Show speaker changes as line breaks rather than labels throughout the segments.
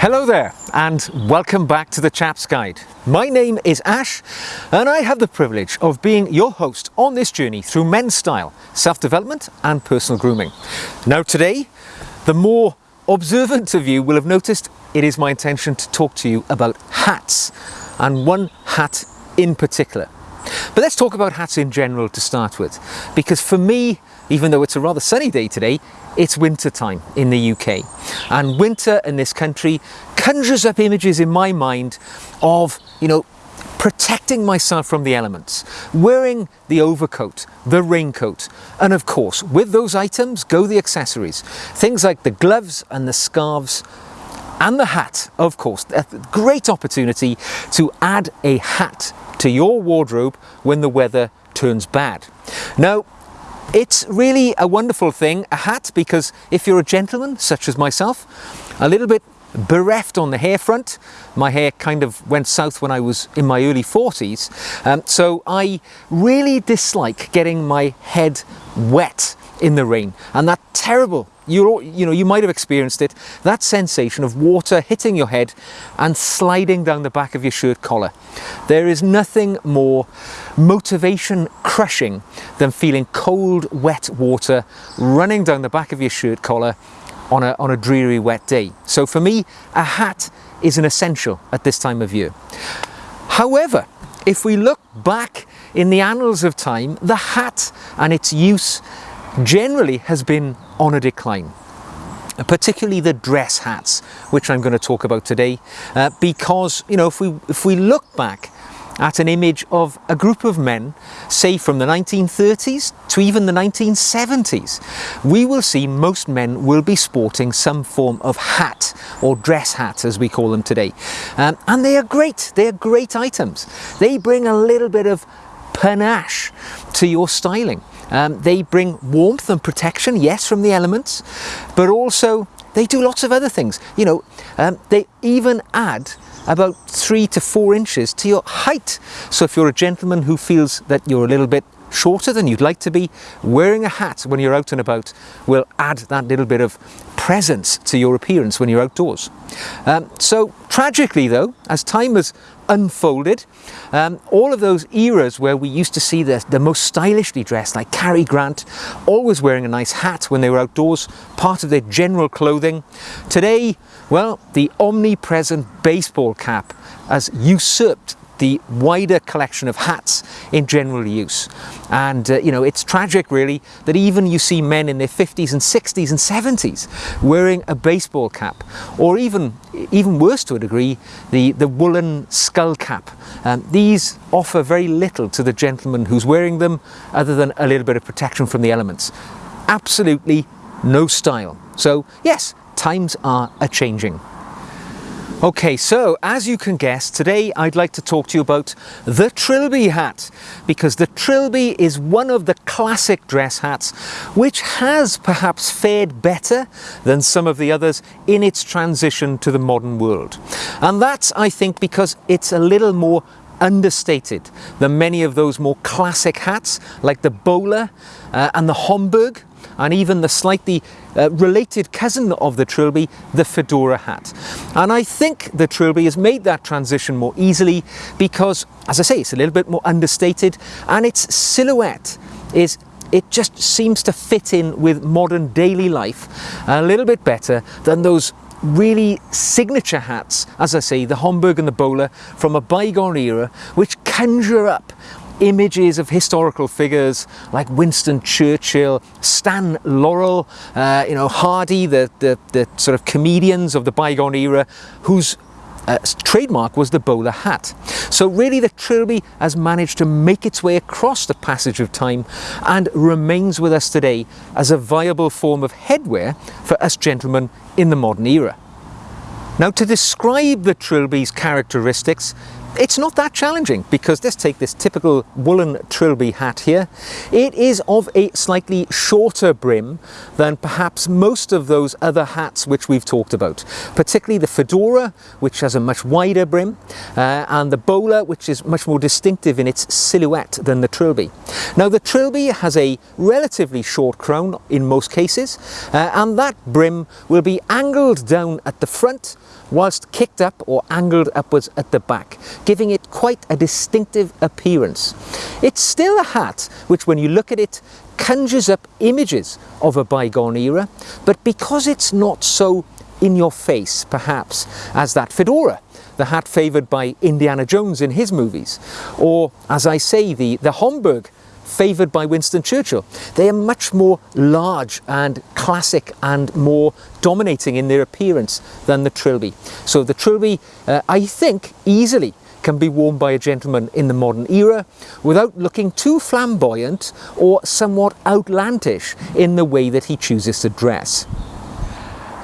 Hello there and welcome back to the Chaps Guide. My name is Ash and I have the privilege of being your host on this journey through men's style, self-development and personal grooming. Now today, the more observant of you will have noticed it is my intention to talk to you about hats and one hat in particular. But let's talk about hats in general to start with because for me, even though it's a rather sunny day today, it's winter time in the UK. And winter in this country conjures up images in my mind of, you know, protecting myself from the elements, wearing the overcoat, the raincoat, and of course, with those items go the accessories. Things like the gloves and the scarves and the hat, of course, a great opportunity to add a hat to your wardrobe when the weather turns bad. Now, it's really a wonderful thing, a hat, because if you're a gentleman, such as myself, a little bit bereft on the hair front. My hair kind of went south when I was in my early 40s. Um, so I really dislike getting my head wet in the rain and that terrible you you know you might have experienced it that sensation of water hitting your head and sliding down the back of your shirt collar. There is nothing more motivation crushing than feeling cold wet water running down the back of your shirt collar on a, on a dreary wet day. So for me a hat is an essential at this time of year. However if we look back in the annals of time the hat and its use generally has been on a decline particularly the dress hats which I'm going to talk about today. Uh, because you know if we if we look back at an image of a group of men say from the 1930s to even the 1970s we will see most men will be sporting some form of hat or dress hat as we call them today. Um, and they are great. They are great items. They bring a little bit of panache to your styling um, they bring warmth and protection, yes, from the elements, but also they do lots of other things. You know, um, they even add about three to four inches to your height. So if you're a gentleman who feels that you're a little bit shorter than you'd like to be, wearing a hat when you're out and about will add that little bit of presence to your appearance when you're outdoors. Um, so tragically though, as time has unfolded, um, all of those eras where we used to see the, the most stylishly dressed, like Cary Grant, always wearing a nice hat when they were outdoors, part of their general clothing. Today, well, the omnipresent baseball cap has usurped the wider collection of hats in general use. And, uh, you know, it's tragic really that even you see men in their 50s and 60s and 70s wearing a baseball cap, or even, even worse to a degree, the, the woolen skull cap. Um, these offer very little to the gentleman who's wearing them other than a little bit of protection from the elements. Absolutely no style. So yes, times are a-changing. Okay, so as you can guess, today I'd like to talk to you about the Trilby hat because the Trilby is one of the classic dress hats which has perhaps fared better than some of the others in its transition to the modern world. And that's, I think, because it's a little more understated than many of those more classic hats like the bowler uh, and the Homburg and even the slightly uh, related cousin of the trilby, the fedora hat. And I think the trilby has made that transition more easily because, as I say, it's a little bit more understated and its silhouette is it just seems to fit in with modern daily life a little bit better than those really signature hats, as I say, the Homburg and the bowler from a bygone era, which conjure up images of historical figures like Winston Churchill, Stan Laurel, uh, you know, Hardy, the, the, the sort of comedians of the bygone era, whose uh, trademark was the bowler hat. So really the trilby has managed to make its way across the passage of time and remains with us today as a viable form of headwear for us gentlemen in the modern era. Now to describe the trilby's characteristics, it's not that challenging because let's take this typical woolen trilby hat here. It is of a slightly shorter brim than perhaps most of those other hats which we've talked about, particularly the fedora, which has a much wider brim, uh, and the bowler, which is much more distinctive in its silhouette than the trilby. Now the trilby has a relatively short crown in most cases, uh, and that brim will be angled down at the front whilst kicked up or angled upwards at the back, giving it quite a distinctive appearance. It's still a hat which when you look at it conjures up images of a bygone era, but because it's not so in your face perhaps as that fedora the hat favoured by Indiana Jones in his movies, or as I say, the, the Homburg favoured by Winston Churchill. They are much more large and classic and more dominating in their appearance than the trilby. So the trilby, uh, I think, easily can be worn by a gentleman in the modern era without looking too flamboyant or somewhat outlandish in the way that he chooses to dress.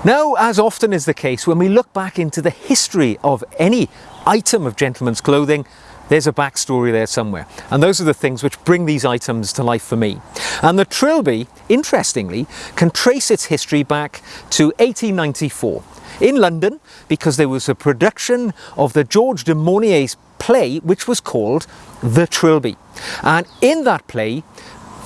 Now, as often is the case, when we look back into the history of any item of gentleman's clothing, there's a backstory there somewhere. And those are the things which bring these items to life for me. And the trilby, interestingly, can trace its history back to 1894 in London because there was a production of the George de Maurier's play which was called The Trilby. And in that play,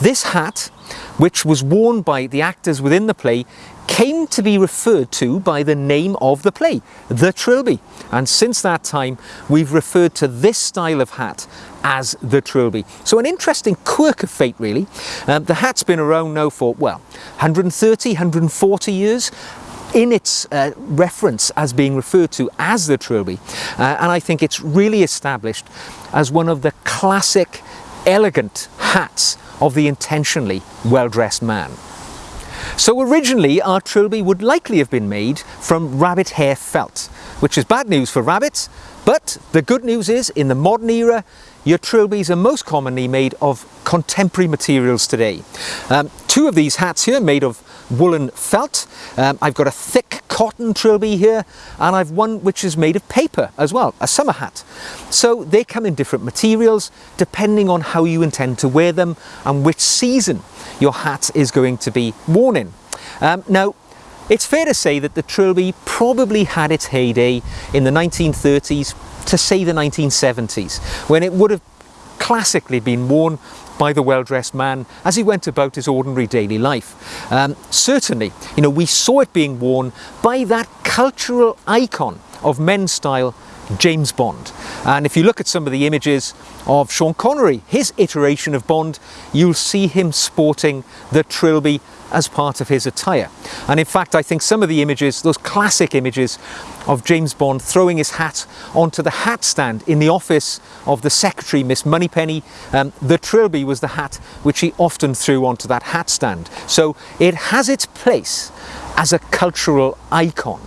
this hat, which was worn by the actors within the play, came to be referred to by the name of the play, the trilby. And since that time, we've referred to this style of hat as the trilby. So an interesting quirk of fate, really. Um, the hat's been around now for, well, 130, 140 years in its uh, reference as being referred to as the trilby. Uh, and I think it's really established as one of the classic, elegant hats of the intentionally well-dressed man. So originally our trilby would likely have been made from rabbit hair felt, which is bad news for rabbits, but the good news is in the modern era your trilbies are most commonly made of contemporary materials today. Um, two of these hats here made of woolen felt. Um, I've got a thick cotton trilby here and I've one which is made of paper as well, a summer hat. So they come in different materials depending on how you intend to wear them and which season your hat is going to be worn in. Um, now, it's fair to say that the trilby probably had its heyday in the 1930s to say the 1970s, when it would have classically been worn by the well-dressed man as he went about his ordinary daily life. Um, certainly, you know, we saw it being worn by that cultural icon of men's style, James Bond. And if you look at some of the images of Sean Connery, his iteration of Bond, you'll see him sporting the trilby as part of his attire. And in fact, I think some of the images, those classic images of James Bond throwing his hat onto the hat stand in the office of the secretary, Miss Moneypenny, um, the trilby was the hat which he often threw onto that hat stand. So it has its place as a cultural icon.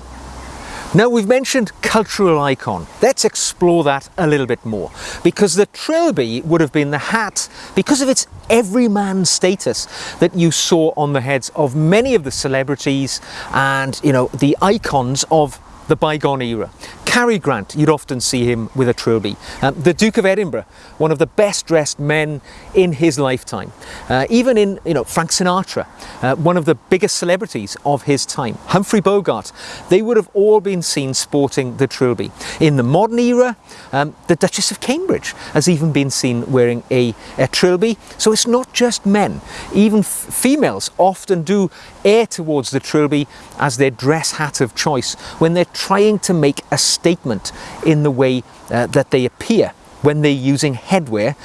Now we've mentioned cultural icon. Let's explore that a little bit more because the trilby would have been the hat because of its everyman status that you saw on the heads of many of the celebrities and you know the icons of the bygone era. Cary Grant, you'd often see him with a trilby. Um, the Duke of Edinburgh, one of the best dressed men in his lifetime. Uh, even in, you know, Frank Sinatra, uh, one of the biggest celebrities of his time. Humphrey Bogart, they would have all been seen sporting the trilby. In the modern era, um, the Duchess of Cambridge has even been seen wearing a, a trilby. So it's not just men, even females often do air towards the trilby as their dress hat of choice when they're trying to make a statement in the way uh, that they appear when they're using headwear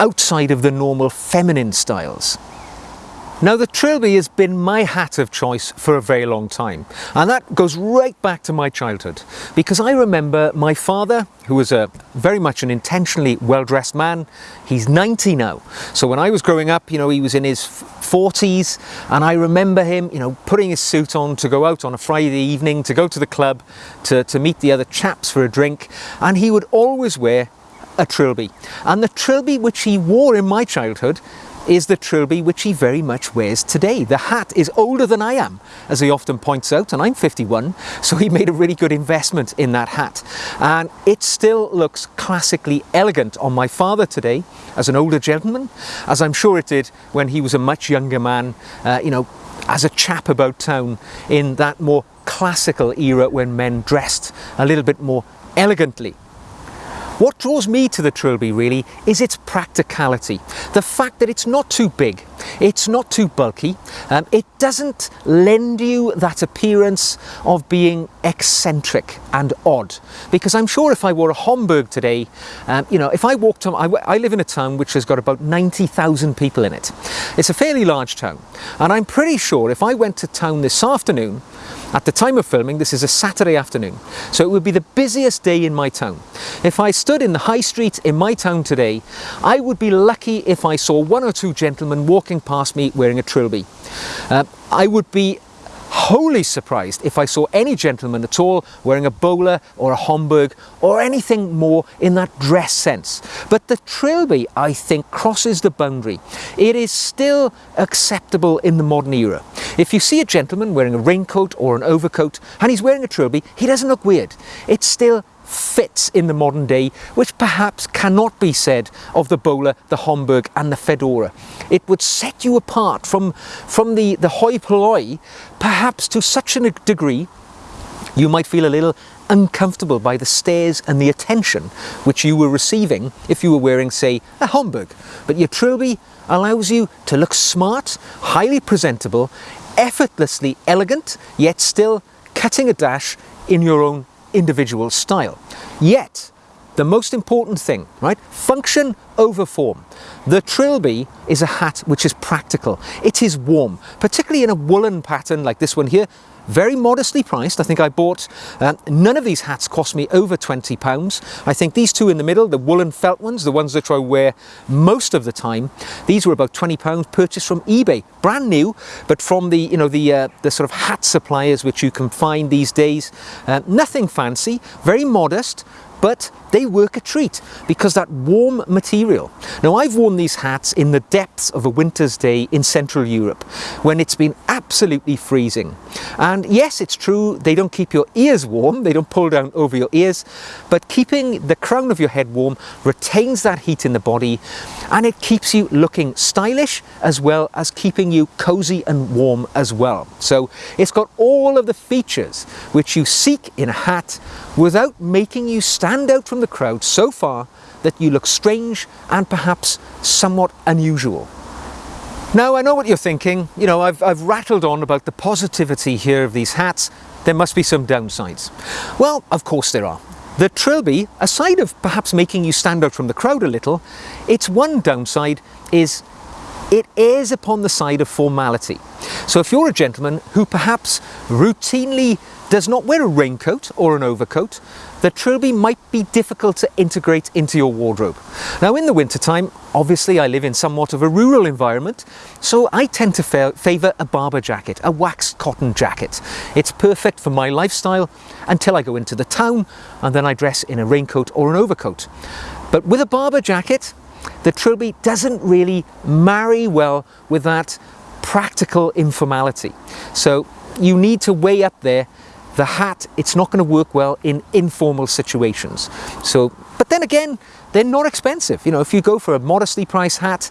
outside of the normal feminine styles. Now the trilby has been my hat of choice for a very long time and that goes right back to my childhood because I remember my father who was a very much an intentionally well-dressed man. He's 90 now. So when I was growing up you know he was in his 40s and I remember him you know putting his suit on to go out on a Friday evening to go to the club to, to meet the other chaps for a drink and he would always wear a trilby. And the trilby which he wore in my childhood is the trilby which he very much wears today. The hat is older than I am, as he often points out, and I'm 51, so he made a really good investment in that hat. And it still looks classically elegant on my father today, as an older gentleman, as I'm sure it did when he was a much younger man, uh, you know, as a chap about town in that more classical era when men dressed a little bit more elegantly. What draws me to the Trilby really is its practicality. The fact that it's not too big It's not too bulky. Um, it doesn't lend you that appearance of being eccentric and odd. Because I'm sure if I wore a Homburg today, um, you know, if I walked on, I, I live in a town which has got about 90,000 people in it. It's a fairly large town. And I'm pretty sure if I went to town this afternoon, at the time of filming, this is a Saturday afternoon, so it would be the busiest day in my town. If I stood in the high street in my town today, I would be lucky if I saw one or two gentlemen walking past me wearing a trilby. Uh, I would be wholly surprised if I saw any gentleman at all wearing a bowler or a Homburg or anything more in that dress sense. But the trilby, I think, crosses the boundary. It is still acceptable in the modern era. If you see a gentleman wearing a raincoat or an overcoat and he's wearing a trilby, he doesn't look weird. It's still fits in the modern day, which perhaps cannot be said of the bowler, the Homburg and the Fedora. It would set you apart from, from the, the hoi polloi, perhaps to such a degree you might feel a little uncomfortable by the stares and the attention which you were receiving if you were wearing, say, a Homburg. But your trilby allows you to look smart, highly presentable, effortlessly elegant, yet still cutting a dash in your own individual style. Yet, the most important thing, right? Function over form. The trilby is a hat which is practical. It is warm, particularly in a woolen pattern like this one here very modestly priced. I think I bought, uh, none of these hats cost me over 20 pounds. I think these two in the middle, the woolen felt ones, the ones that I wear most of the time, these were about 20 pounds purchased from eBay, brand new, but from the, you know, the, uh, the sort of hat suppliers which you can find these days. Uh, nothing fancy, very modest, but they work a treat because that warm material. Now I've worn these hats in the depths of a winter's day in Central Europe when it's been absolutely freezing. And yes, it's true, they don't keep your ears warm, they don't pull down over your ears, but keeping the crown of your head warm retains that heat in the body and it keeps you looking stylish as well as keeping you cozy and warm as well. So it's got all of the features which you seek in a hat without making you stand out from the crowd so far that you look strange and perhaps somewhat unusual. Now I know what you're thinking, you know, I've, I've rattled on about the positivity here of these hats, there must be some downsides. Well, of course there are. The trilby, aside of perhaps making you stand out from the crowd a little, its one downside is it is upon the side of formality. So if you're a gentleman who perhaps routinely does not wear a raincoat or an overcoat, the trilby might be difficult to integrate into your wardrobe. Now in the wintertime, obviously I live in somewhat of a rural environment, so I tend to fa favour a Barbour jacket, a waxed cotton jacket. It's perfect for my lifestyle until I go into the town and then I dress in a raincoat or an overcoat. But with a Barbour jacket, the trilby doesn't really marry well with that practical informality. So you need to weigh up there the hat, it's not going to work well in informal situations. So, but then again, they're not expensive. You know, if you go for a modestly priced hat,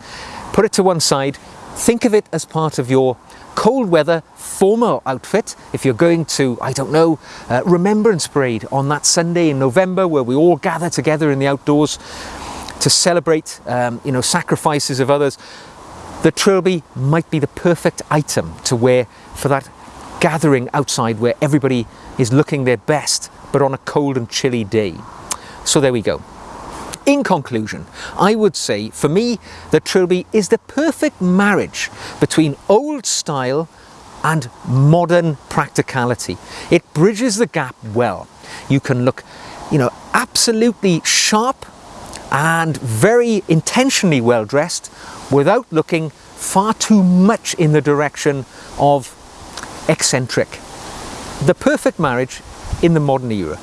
put it to one side, think of it as part of your cold weather formal outfit. If you're going to, I don't know, uh, Remembrance Parade on that Sunday in November where we all gather together in the outdoors to celebrate, um, you know, sacrifices of others, the trilby might be the perfect item to wear for that gathering outside where everybody is looking their best, but on a cold and chilly day. So there we go. In conclusion, I would say for me, the Trilby is the perfect marriage between old style and modern practicality. It bridges the gap well. You can look, you know, absolutely sharp and very intentionally well dressed without looking far too much in the direction of eccentric. The perfect marriage in the modern era.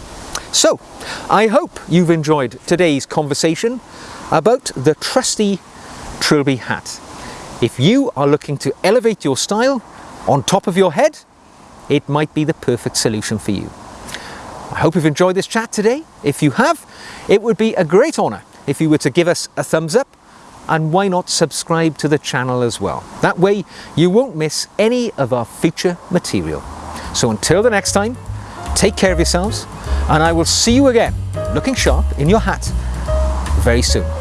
So, I hope you've enjoyed today's conversation about the trusty Trilby hat. If you are looking to elevate your style on top of your head, it might be the perfect solution for you. I hope you've enjoyed this chat today. If you have, it would be a great honour if you were to give us a thumbs up and why not subscribe to the channel as well. That way you won't miss any of our future material. So until the next time, take care of yourselves and I will see you again looking sharp in your hat very soon.